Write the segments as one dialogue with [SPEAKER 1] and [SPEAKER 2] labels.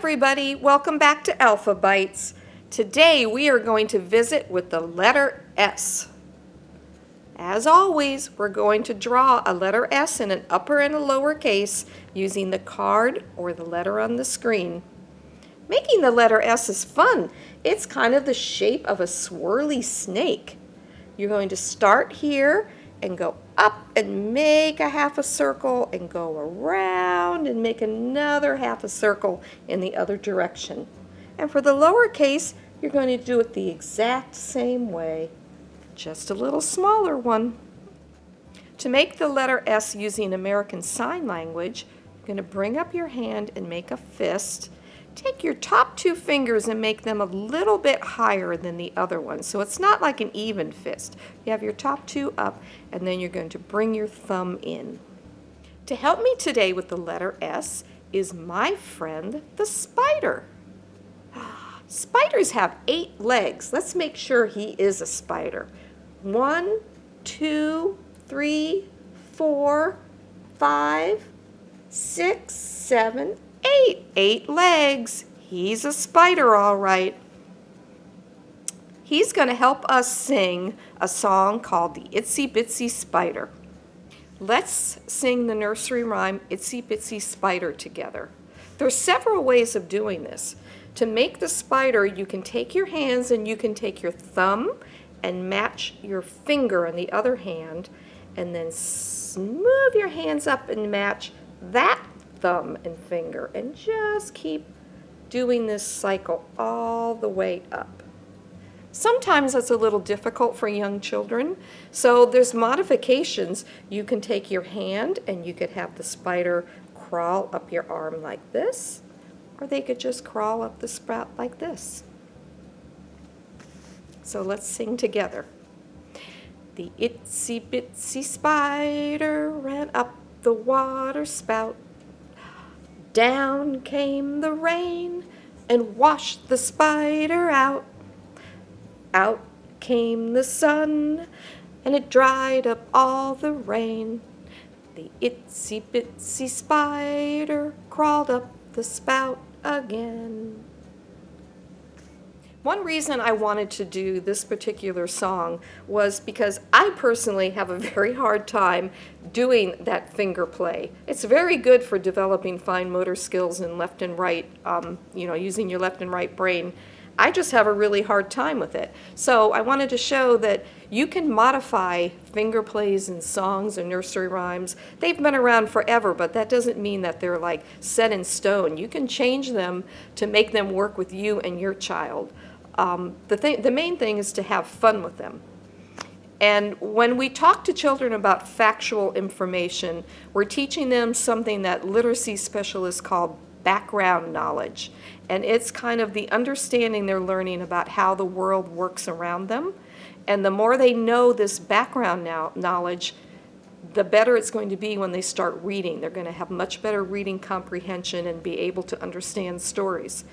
[SPEAKER 1] everybody, welcome back to Alpha Bites. Today we are going to visit with the letter S. As always, we're going to draw a letter S in an upper and a lower case using the card or the letter on the screen. Making the letter S is fun. It's kind of the shape of a swirly snake. You're going to start here and go up and make a half a circle and go around and make another half a circle in the other direction. And for the lowercase, you're going to do it the exact same way just a little smaller one. To make the letter S using American Sign Language, you're going to bring up your hand and make a fist. Take your top two fingers and make them a little bit higher than the other one. So it's not like an even fist. You have your top two up and then you're going to bring your thumb in. To help me today with the letter S is my friend the spider. Spiders have eight legs. Let's make sure he is a spider. One, two, three, four, five, six, seven, eight. Eight legs. He's a spider, all right. He's going to help us sing a song called the Itsy Bitsy Spider. Let's sing the nursery rhyme Itsy Bitsy Spider together. There are several ways of doing this. To make the spider, you can take your hands and you can take your thumb and match your finger on the other hand and then move your hands up and match that thumb and finger and just keep doing this cycle all the way up. Sometimes that's a little difficult for young children, so there's modifications. You can take your hand and you could have the spider crawl up your arm like this, or they could just crawl up the sprout like this. So let's sing together. The itsy bitsy spider ran up the water spout. Down came the rain and washed the spider out. Out came the sun and it dried up all the rain. The itsy bitsy spider crawled up the spout again. One reason I wanted to do this particular song was because I personally have a very hard time doing that finger play. It's very good for developing fine motor skills in left and right, um, you know, using your left and right brain. I just have a really hard time with it. So I wanted to show that you can modify finger plays and songs and nursery rhymes. They've been around forever, but that doesn't mean that they're like set in stone. You can change them to make them work with you and your child um, the, thing, the main thing is to have fun with them. And when we talk to children about factual information, we're teaching them something that literacy specialists call background knowledge. And it's kind of the understanding they're learning about how the world works around them. And the more they know this background now, knowledge, the better it's going to be when they start reading. They're going to have much better reading comprehension and be able to understand stories.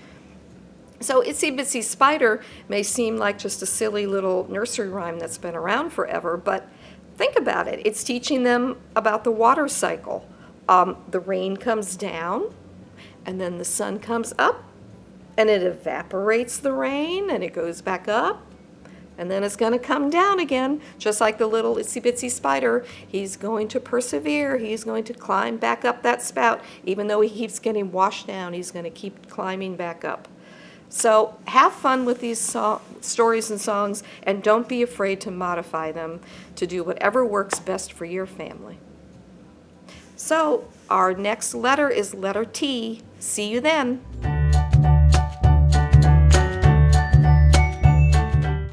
[SPEAKER 1] So Itsy Bitsy Spider may seem like just a silly little nursery rhyme that's been around forever, but think about it. It's teaching them about the water cycle. Um, the rain comes down, and then the sun comes up, and it evaporates the rain, and it goes back up, and then it's going to come down again, just like the little itsy bitsy spider. He's going to persevere. He's going to climb back up that spout. Even though he keeps getting washed down, he's going to keep climbing back up. So have fun with these so stories and songs and don't be afraid to modify them to do whatever works best for your family. So our next letter is letter T. See you then.